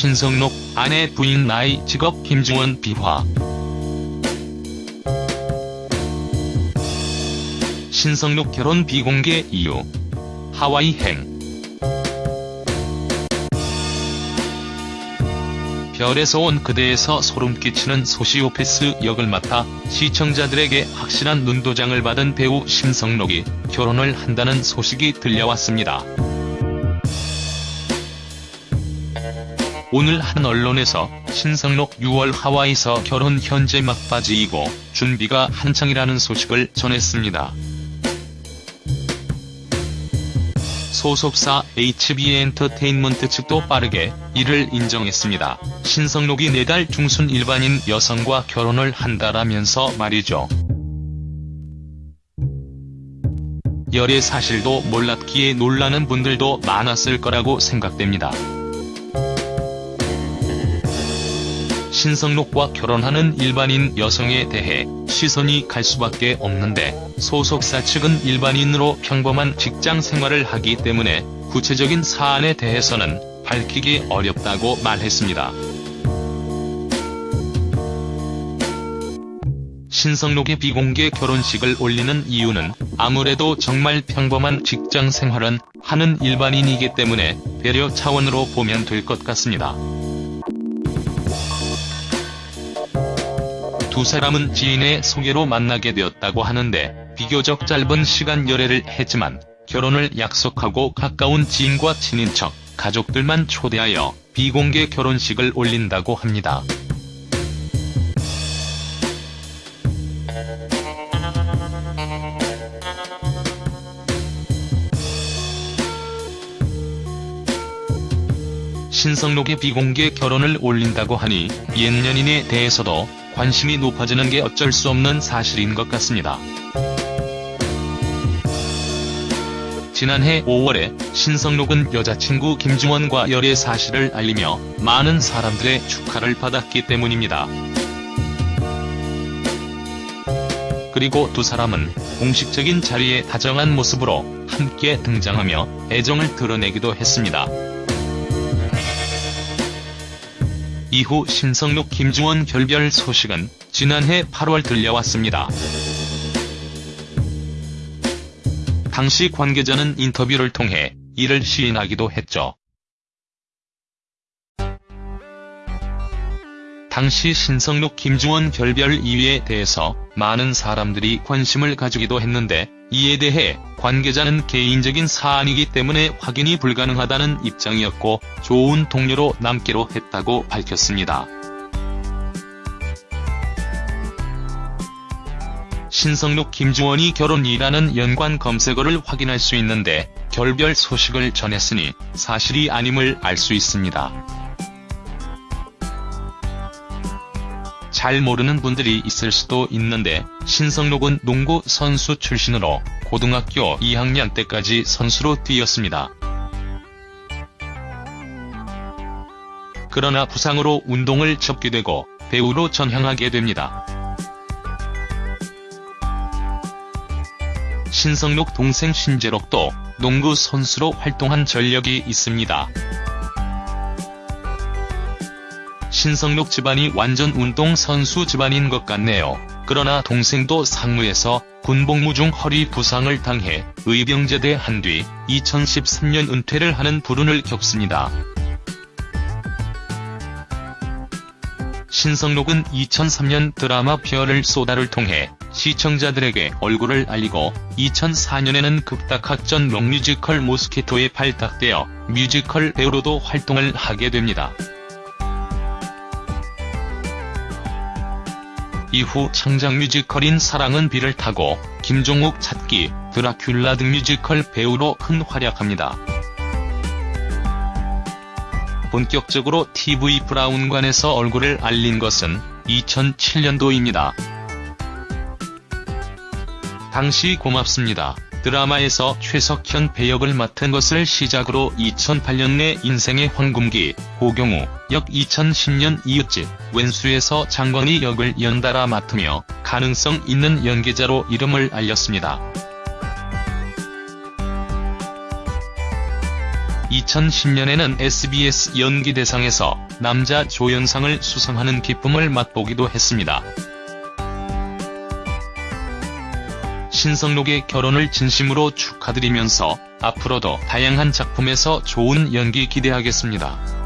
신성록, 아내 부인 나이 직업 김중원 비화. 신성록 결혼 비공개 이유. 하와이행. 별에서 온 그대에서 소름 끼치는 소시오패스 역을 맡아 시청자들에게 확실한 눈도장을 받은 배우 신성록이 결혼을 한다는 소식이 들려왔습니다. 오늘 한 언론에서 신성록 6월 하와이서 결혼 현재 막바지이고 준비가 한창이라는 소식을 전했습니다. 소속사 HB엔터테인먼트 측도 빠르게 이를 인정했습니다. 신성록이 내달 중순 일반인 여성과 결혼을 한다라면서 말이죠. 열애 사실도 몰랐기에 놀라는 분들도 많았을 거라고 생각됩니다. 신성록과 결혼하는 일반인 여성에 대해 시선이 갈 수밖에 없는데 소속사 측은 일반인으로 평범한 직장 생활을 하기 때문에 구체적인 사안에 대해서는 밝히기 어렵다고 말했습니다. 신성록의 비공개 결혼식을 올리는 이유는 아무래도 정말 평범한 직장 생활은 하는 일반인이기 때문에 배려 차원으로 보면 될 것 같습니다. 두 사람은 지인의 소개로 만나게 되었다고 하는데 비교적 짧은 시간 열애를 했지만 결혼을 약속하고 가까운 지인과 친인척, 가족들만 초대하여 비공개 결혼식을 올린다고 합니다. 신성록의 비공개 결혼을 올린다고 하니 옛 연인에 대해서도 관심이 높아지는 게 어쩔 수 없는 사실인 것 같습니다. 지난해 5월에 신성록은 여자친구 김중원과 열애 사실을 알리며 많은 사람들의 축하를 받았기 때문입니다. 그리고 두 사람은 공식적인 자리에 다정한 모습으로 함께 등장하며 애정을 드러내기도 했습니다. 이후 신성록 김중원 결별 소식은 지난해 8월 들려왔습니다. 당시 관계자는 인터뷰를 통해 이를 시인하기도 했죠. 당시 신성록 김중원 결별 이유에 대해서 많은 사람들이 관심을 가지기도 했는데 이에 대해 관계자는 개인적인 사안이기 때문에 확인이 불가능하다는 입장이었고 좋은 동료로 남기로 했다고 밝혔습니다. 신성록 김중원이 결혼이라는 연관 검색어를 확인할 수 있는데 결별 소식을 전했으니 사실이 아님을 알 수 있습니다. 잘 모르는 분들이 있을 수도 있는데 신성록은 농구 선수 출신으로 고등학교 2학년 때까지 선수로 뛰었습니다. 그러나 부상으로 운동을 접게 되고 배우로 전향하게 됩니다. 신성록 동생 신제록도 농구 선수로 활동한 전력이 있습니다. 신성록 집안이 완전 운동선수 집안인 것 같네요. 그러나 동생도 상무에서 군복무 중 허리 부상을 당해 의병제대 한 뒤 2013년 은퇴를 하는 불운을 겪습니다. 신성록은 2003년 드라마 별을 쏘다를 통해 시청자들에게 얼굴을 알리고 2004년에는 극단 학전 록뮤지컬 모스키토에 발탁되어 뮤지컬 배우로도 활동을 하게 됩니다. 이후 창작 뮤지컬인 사랑은 비를 타고 김종욱 찾기, 드라큘라 등 뮤지컬 배우로 큰 활약합니다. 본격적으로 TV 브라운관에서 얼굴을 알린 것은 2007년도입니다. 당시 고맙습니다. 드라마에서 최석현 배역을 맡은 것을 시작으로 2008년 내 인생의 황금기, 고경우, 역 2010년 이웃집, 웬수에서 장건희 역을 연달아 맡으며 가능성 있는 연기자로 이름을 알렸습니다. 2010년에는 SBS 연기대상에서 남자 조연상을 수상하는 기쁨을 맛보기도 했습니다. 신성록의 결혼을 진심으로 축하드리면서 앞으로도 다양한 작품에서 좋은 연기 기대하겠습니다.